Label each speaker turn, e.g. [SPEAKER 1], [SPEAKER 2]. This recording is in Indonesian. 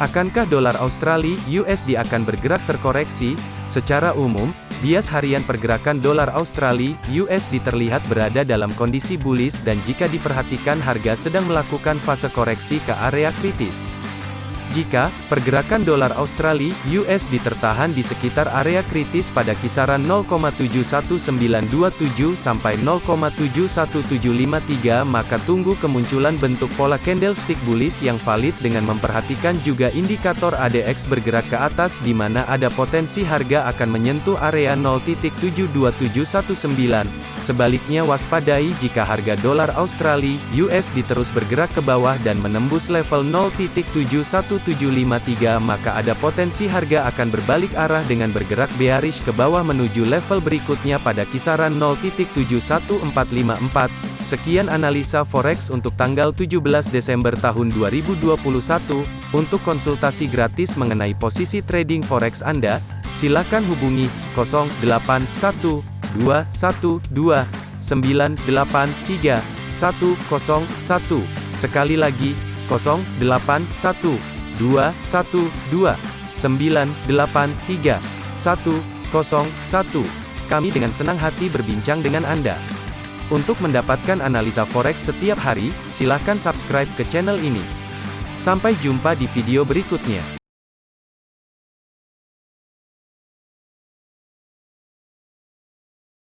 [SPEAKER 1] Akankah dolar Australia USD akan bergerak terkoreksi? Secara umum, bias harian pergerakan dolar Australia USD terlihat berada dalam kondisi bullish dan jika diperhatikan harga sedang melakukan fase koreksi ke area kritis. Jika pergerakan dolar Australia (US) ditertahan di sekitar area kritis pada kisaran 0,71927 sampai 0,71753 maka tunggu kemunculan bentuk pola candlestick bullish yang valid dengan memperhatikan juga indikator ADX bergerak ke atas di mana ada potensi harga akan menyentuh area 0.72719. Sebaliknya waspadai jika harga dolar Australia (US) diterus bergerak ke bawah dan menembus level 0.71753 maka ada potensi harga akan berbalik arah dengan bergerak bearish ke bawah menuju level berikutnya pada kisaran 0.71454. Sekian analisa forex untuk tanggal 17 Desember tahun 2021. Untuk konsultasi gratis mengenai posisi trading forex Anda, silakan hubungi 081 212 983 101. Sekali lagi, 081 212 983 101. Kami dengan senang hati berbincang dengan Anda. Untuk mendapatkan analisa forex setiap hari, silakan subscribe ke channel ini. Sampai jumpa di video berikutnya.